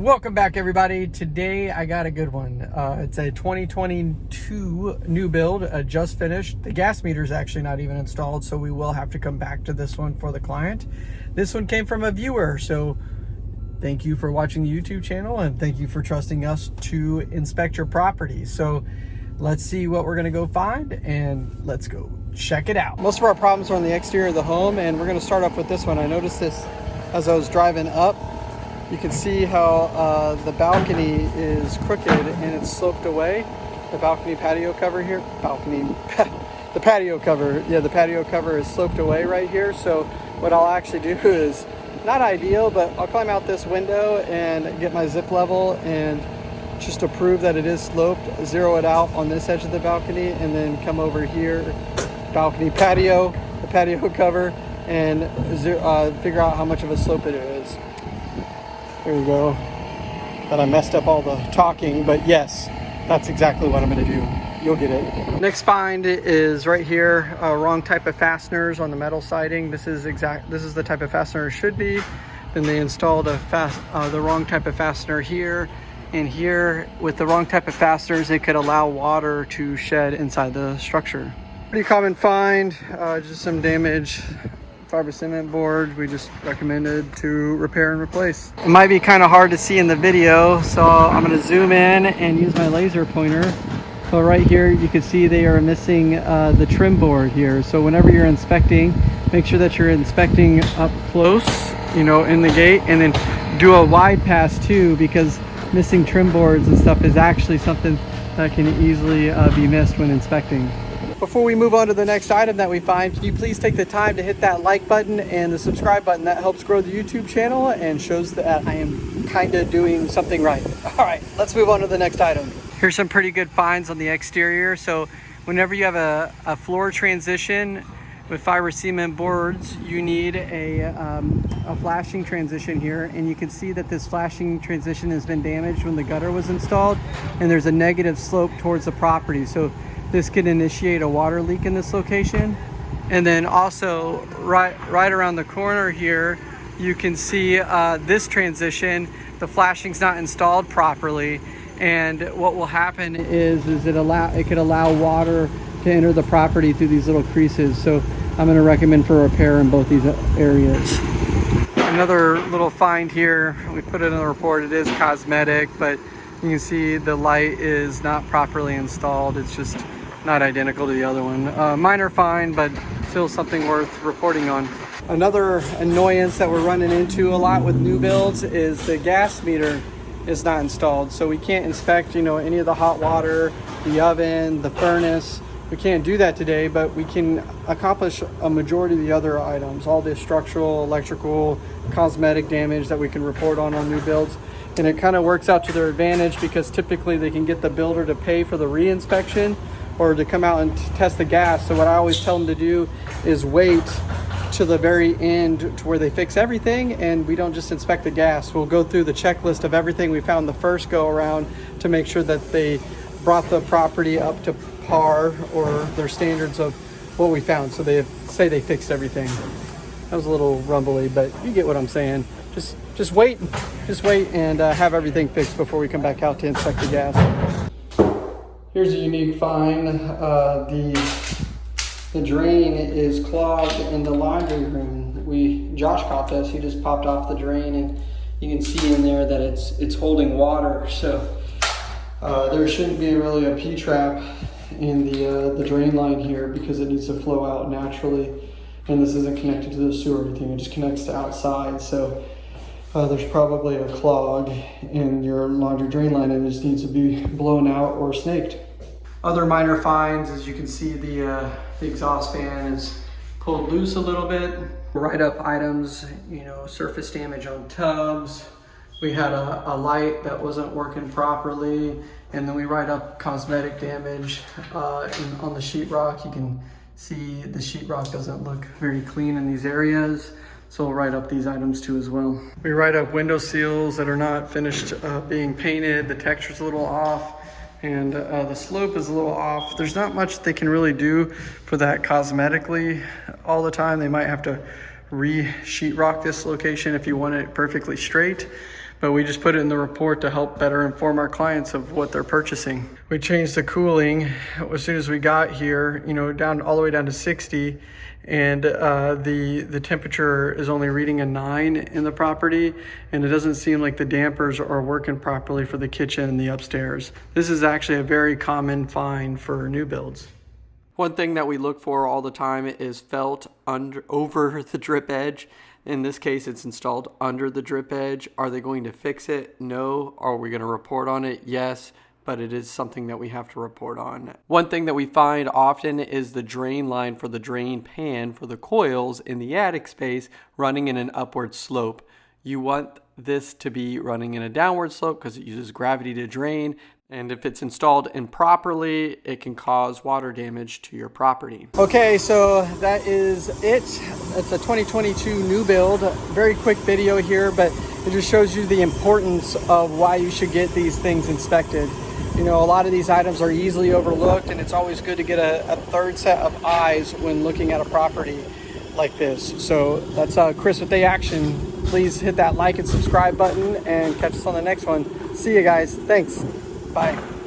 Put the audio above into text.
Welcome back everybody. Today I got a good one. Uh, it's a 2022 new build, uh, just finished. The gas meter is actually not even installed, so we will have to come back to this one for the client. This one came from a viewer, so thank you for watching the YouTube channel and thank you for trusting us to inspect your property. So let's see what we're gonna go find and let's go check it out. Most of our problems are on the exterior of the home and we're gonna start off with this one. I noticed this as I was driving up you can see how uh, the balcony is crooked and it's sloped away. The balcony patio cover here, balcony, the patio cover, yeah, the patio cover is sloped away right here. So what I'll actually do is, not ideal, but I'll climb out this window and get my zip level and just to prove that it is sloped, zero it out on this edge of the balcony and then come over here, balcony patio, the patio cover, and uh, figure out how much of a slope it is. There you go. That I messed up all the talking, but yes, that's exactly what I'm gonna do. You'll get it. Next find is right here, uh, wrong type of fasteners on the metal siding. This is exact, this is the type of fastener it should be. Then they installed a fast, uh, the wrong type of fastener here and here with the wrong type of fasteners, it could allow water to shed inside the structure. Pretty common find, uh, just some damage fiber cement board we just recommended to repair and replace. It might be kind of hard to see in the video, so I'm to zoom in and use my laser pointer. So right here, you can see they are missing uh, the trim board here. So whenever you're inspecting, make sure that you're inspecting up close, you know, in the gate, and then do a wide pass too, because missing trim boards and stuff is actually something that can easily uh, be missed when inspecting. Before we move on to the next item that we find, can you please take the time to hit that like button and the subscribe button? That helps grow the YouTube channel and shows that I am kind of doing something right. All right, let's move on to the next item. Here's some pretty good finds on the exterior. So whenever you have a, a floor transition with fiber cement boards, you need a, um, a flashing transition here. And you can see that this flashing transition has been damaged when the gutter was installed and there's a negative slope towards the property. So this could initiate a water leak in this location. And then also right, right around the corner here, you can see uh, this transition, the flashing's not installed properly. And what will happen is, is it allow it could allow water to enter the property through these little creases. So I'm gonna recommend for repair in both these areas. Another little find here, we put it in the report, it is cosmetic, but you can see the light is not properly installed. It's just not identical to the other one. Uh, minor fine, but still something worth reporting on. Another annoyance that we're running into a lot with new builds is the gas meter is not installed. So we can't inspect, you know, any of the hot water, the oven, the furnace. We can't do that today, but we can accomplish a majority of the other items, all the structural, electrical, cosmetic damage that we can report on on new builds. And it kind of works out to their advantage because typically they can get the builder to pay for the re-inspection or to come out and test the gas. So what I always tell them to do is wait to the very end to where they fix everything and we don't just inspect the gas. We'll go through the checklist of everything we found the first go around to make sure that they brought the property up to par or their standards of what we found. So they say they fixed everything. That was a little rumbly, but you get what I'm saying. Just, just wait, just wait and uh, have everything fixed before we come back out to inspect the gas. Here's a unique find. Uh, the, the drain is clogged in the laundry room. We Josh caught this. He just popped off the drain and you can see in there that it's it's holding water. So uh, there shouldn't be really a P-trap in the, uh, the drain line here because it needs to flow out naturally. And this isn't connected to the sewer or anything. It just connects to outside. So uh, there's probably a clog in your laundry drain line and it just needs to be blown out or snaked. Other minor finds, as you can see, the, uh, the exhaust fan is pulled loose a little bit. Write up items, you know, surface damage on tubs. We had a, a light that wasn't working properly. And then we write up cosmetic damage uh, in, on the sheetrock. You can see the sheetrock doesn't look very clean in these areas. So we'll write up these items too as well. We write up window seals that are not finished uh, being painted. The texture's a little off and uh, the slope is a little off. There's not much they can really do for that cosmetically all the time. They might have to re-sheetrock this location if you want it perfectly straight. But we just put it in the report to help better inform our clients of what they're purchasing. We changed the cooling as soon as we got here, you know, down all the way down to 60 and uh, the the temperature is only reading a nine in the property and it doesn't seem like the dampers are working properly for the kitchen and the upstairs. This is actually a very common find for new builds. One thing that we look for all the time is felt under over the drip edge. In this case, it's installed under the drip edge. Are they going to fix it? No. Are we going to report on it? Yes but it is something that we have to report on. One thing that we find often is the drain line for the drain pan for the coils in the attic space running in an upward slope. You want this to be running in a downward slope because it uses gravity to drain. And if it's installed improperly, it can cause water damage to your property. Okay, so that is it. It's a 2022 new build. Very quick video here, but it just shows you the importance of why you should get these things inspected. You know, a lot of these items are easily overlooked and it's always good to get a, a third set of eyes when looking at a property like this. So that's uh, Chris with the action. Please hit that like and subscribe button and catch us on the next one. See you guys. Thanks. Bye.